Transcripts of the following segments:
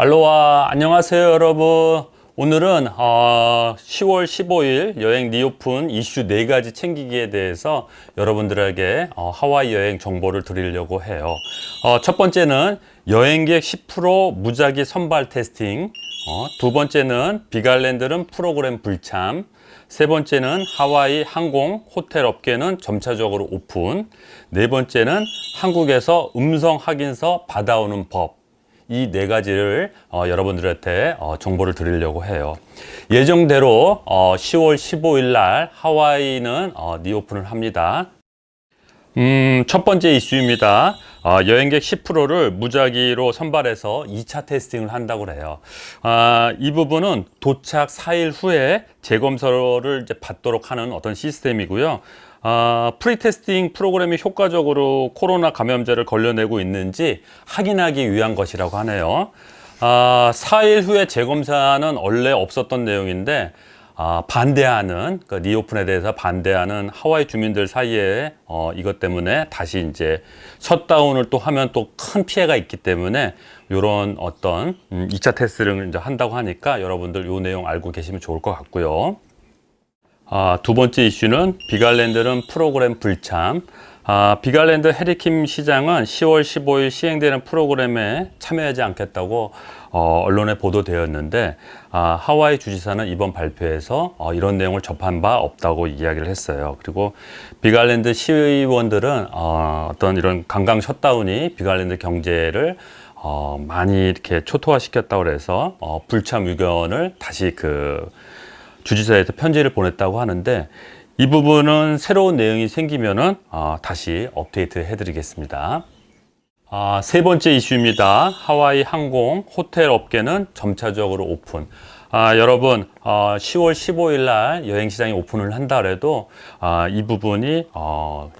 알로하 안녕하세요 여러분. 오늘은 어, 10월 15일 여행 reopen 이슈 4가지 챙기기에 대해서 여러분들에게 어, 하와이 여행 정보를 드리려고 해요. 어, 첫 번째는 여행객 10% 무작위 선발 testing. 어, 두 번째는 빅아일랜드는 프로그램 불참. 세 번째는 하와이 항공 호텔 업계는 점차적으로 오픈. 네 번째는 한국에서 음성 확인서 받아오는 법 이 네 가지를 어, 여러분들한테 어, 정보를 드리려고 해요 예정대로 어, 10월 15일 날 하와이는 어, 리오픈을 합니다 음, 첫 번째 이슈입니다. 어, 여행객 10%를 무작위로 선발해서 2차 테스팅을 한다고 해요. 아, 이 부분은 도착 4일 후에 재검사를 받도록 하는 어떤 시스템이고요. 아, pre-testing 프로그램이 효과적으로 코로나 감염자를 걸러내고 있는지 확인하기 위한 것이라고 하네요. 아, 4일 후에 재검사는 원래 없었던 내용인데 아, 반대하는 그 reopen에 대해서 반대하는 하와이 주민들 사이에 어, 이것 때문에 다시 이제 셧다운을 또 하면 또 큰 피해가 있기 때문에 이런 어떤 음, 2차 테스트를 이제 한다고 하니까 여러분들 이 내용 알고 계시면 좋을 것 같고요. 아, 두 번째 이슈는 빅아일랜드는 프로그램 불참. 아, 빅아일랜드 해리 킴 시장은 10월 15일 시행되는 프로그램에 참여하지 않겠다고 어, 언론에 보도되었는데 아, 하와이 주지사는 이번 발표에서 어, 이런 내용을 접한 바 없다고 이야기를 했어요. 그리고 빅아일랜드 시의원들은 어, 어떤 이런 관광 셧다운이 빅아일랜드 경제를 어, 많이 이렇게 초토화시켰다고 그래서 어, 불참 의견을 다시 그 주지사에서 편지를 보냈다고 하는데 이 부분은 새로운 내용이 생기면은 어, 다시 업데이트 해드리겠습니다. 아, 세 번째 이슈입니다. 하와이 항공 호텔 업계는 점차적으로 오픈. 아, 여러분 어, 10월 15일 날 여행 시장이 오픈을 한다 그래도 아, 이 부분이 어,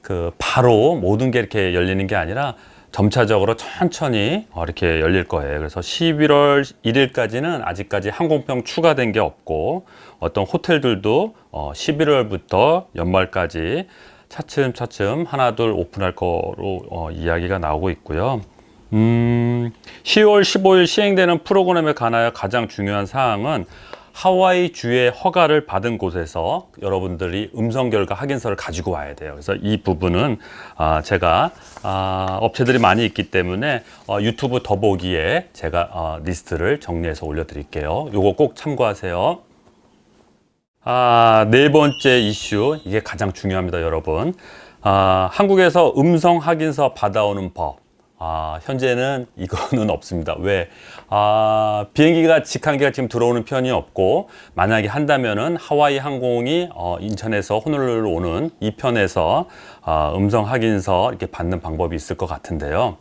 그 바로 모든 게 이렇게 열리는 게 아니라 점차적으로 천천히 어, 이렇게 열릴 거예요. 그래서 11월 1일까지는 아직까지 항공편 추가된 게 없고 어떤 호텔들도 11월부터 어, 연말까지 차츰차츰 하나 둘 오픈할 거로 어, 이야기가 나오고 있고요. 음, 10월 15일 시행되는 프로그램에 관하여 가장 중요한 사항은 하와이 주의 허가를 받은 곳에서 여러분들이 음성 결과 확인서를 가지고 와야 돼요. 그래서 이 부분은 아, 제가 아, 업체들이 많이 있기 때문에 어, 유튜브 더보기에 제가 어, 리스트를 정리해서 올려드릴게요. 요거 꼭 참고하세요. 아, 네 번째 이슈 이게 가장 중요합니다, 여러분. 아, 한국에서 음성 확인서 받아오는 법. 아, 현재는 이거는 없습니다. 왜? 아, 비행기가 직항기가 지금 들어오는 편이 없고 만약에 한다면은 하와이 항공이 어, 인천에서 호놀룰루 오는 이 편에서 아, 음성 확인서 이렇게 받는 방법이 있을 것 같은데요.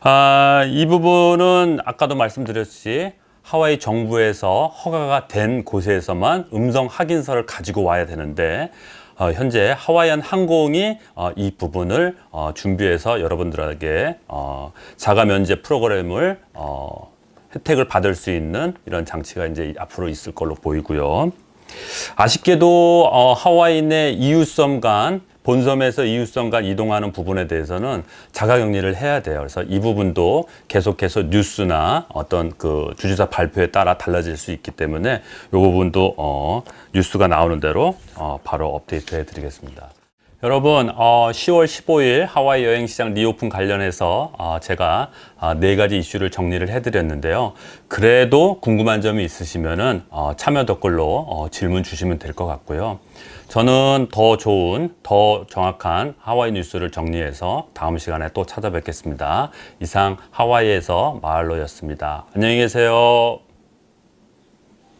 아, 이 부분은 아까도 말씀드렸듯이 하와이 정부에서 허가가 된 곳에서만 음성 확인서를 가지고 와야 되는데 어, 현재 하와이안 항공이 어, 이 부분을 어, 준비해서 여러분들에게 어, 자가 면제 프로그램을 어, 혜택을 받을 수 있는 이런 장치가 이제 앞으로 있을 걸로 보이고요. 아쉽게도 어, 하와이 내 이웃섬 간 본섬에서 이웃섬 간 이동하는 부분에 대해서는 자가격리를 해야 돼요. 그래서 이 부분도 계속해서 뉴스나 어떤 그 주지사 발표에 따라 달라질 수 있기 때문에 이 부분도 어, 뉴스가 나오는 대로 어, 바로 업데이트 해드리겠습니다. 여러분 어, 10월 15일 하와이 여행시장 reopen 관련해서 어, 제가 어, 네 가지 이슈를 정리를 해드렸는데요. 그래도 궁금한 점이 있으시면 어, 참여 댓글로 어, 질문 주시면 될 것 같고요. 저는 더 좋은, 더 정확한 하와이 뉴스를 정리해서 다음 시간에 또 찾아뵙겠습니다. 이상 하와이에서 마을로였습니다. 안녕히 계세요.